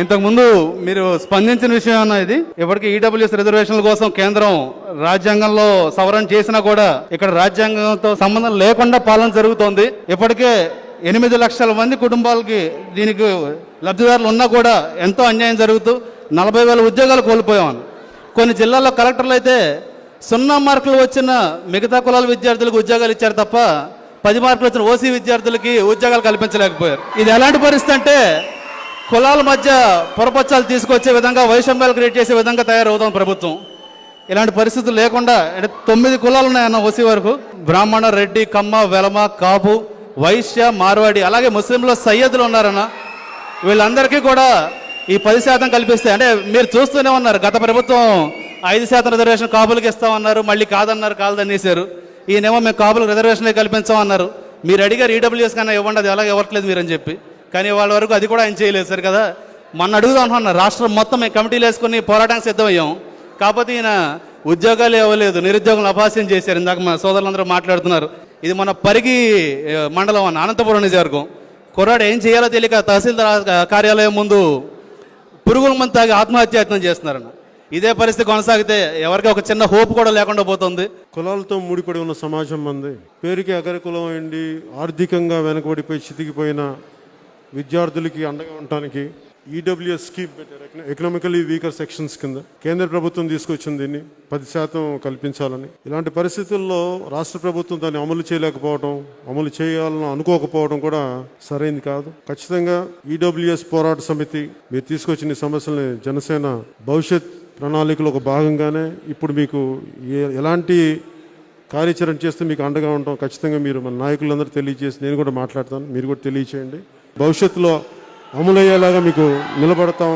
ఇంతకుముందు మీరు స్పందించిన విషయం అన్న ఇది? ఇప్పటికీ ఈడబ్ల్యూఎస్ రిజర్వేషన్ల కోసం కేంద్రం రాజ్యాంగంలో సవరణ చేసినా కూడా ఇక్కడ రాజ్యాంగంతో సంబంధం లేకుండా పాలన జరుగుతోంది. ఇప్పటికే ఎనిమిది లక్షల మంది కుటుంబాలకి దీనికి లబ్ధిదారులు ఉన్నా కూడా ఎంతో అన్యాయం జరుగుతూ నలభై వేల ఉద్యోగాలు కోల్పోయాం. కొన్ని జిల్లాల్లో కలెక్టర్లు అయితే సున్నా మార్కులు వచ్చిన మిగతా కులాల విద్యార్థులకు ఉద్యోగాలు ఇచ్చారు తప్ప పది మార్కులు వచ్చిన ఓసీ విద్యార్థులకి ఉద్యోగాలు కల్పించలేకపోయారు. ఇది ఎలాంటి పరిస్థితి అంటే కులాల మధ్య పొరపచ్చాలు తీసుకొచ్చే విధంగా వైషమ్యాలు క్రియేట్ చేసే విధంగా తయారవుతాం ప్రభుత్వం. ఇలాంటి పరిస్థితులు లేకుండా అంటే తొమ్మిది కులాలు ఉన్నాయన్న ఓసీ వరకు బ్రాహ్మణ రెడ్డి కమ్మ వెలమ కాపు వైశ్య మార్వాడి అలాగే ముస్లింలో సయ్యదులు ఉన్నారన్న వీళ్ళందరికీ కూడా ఈ పది శాతం కల్పిస్తే అంటే మీరు చూస్తూనే ఉన్నారు గత ప్రభుత్వం ఐదు శాతం రిజర్వేషన్ కాపులకు ఇస్తామన్నారు మళ్ళీ కాదన్నారు కాదనేసారు ఈయనేమో మేము కాపులకు రిజర్వేషన్లే కల్పించామన్నారు. మీరు అడిగారు ఈడబ్ల్యూఎస్ కన్నా ఇవ్వండి అది ఎలాగ ఇవ్వట్లేదు మీరని చెప్పి. కానీ వాళ్ళ వరకు అది కూడా ఆయన చేయలేదు సార్ కదా? మొన్న అడుగుదాం రాష్ట్రం మొత్తం మేము కమిటీలు వేసుకుని పోరాటానికి సిద్ధమయ్యాం. కాకపోతే ఈయన ఉద్యోగాలు ఇవ్వలేదు నిరుద్యోగులు అపాస్యం చేశారు. ఇందాక మా సోదరులందరూ మాట్లాడుతున్నారు. ఇది మన పరిగి మండలం అన్న అనంతపురం నిజవర్గం కుర్రాడు ఏం చేయాలో తెలియక తహసీల్దార్ కార్యాలయం ముందు పురుగుల మంది తాగి ఆత్మహత్యాయత్నం చేస్తున్నారన్న. ఇదే పరిస్థితి కొనసాగితే ఎవరికి ఒక చిన్న హోప్ కూడా లేకుండా పోతుంది. కులాలతో ముడిపడి ఉన్న సమాజం మంది పేరుకి అగర కులం అయింది ఆర్థికంగా వెనకబడిపోయి చితికిపోయిన విద్యార్థులకి అండగా ఉండటానికి ఈడబ్ల్యూఎస్ స్కీమ్ పెట్టారు. ఎకనామికలీ వీకర్ సెక్షన్స్ కింద. కేంద్ర ప్రభుత్వం తీసుకొచ్చింది దీన్ని. పది శాతం కల్పించాలని. ఇలాంటి పరిస్థితుల్లో రాష్ట్ర ప్రభుత్వం దాన్ని అమలు చేయలేకపోవడం అమలు చేయాలని అనుకోకపోవడం కూడా సరైంది కాదు. ఖచ్చితంగా ఈడబ్ల్యూఎస్ పోరాట సమితి మీరు తీసుకొచ్చిన సమస్యల్ని జనసేన భవిష్యత్ ప్రణాళికలో ఒక భాగంగానే ఇప్పుడు మీకు ఏ- ఎలాంటి కార్యాచరణ చేస్తే మీకు అండగా ఉంటాం ఖచ్చితంగా మీరు మన నాయకులందరూ తెలియజేసి నేను కూడా మాట్లాడతాను. మీరు కూడా తెలియచేయండి. భవిష్యత్తులో అమలయ్యేలాగా మీకు నిలబడతాం.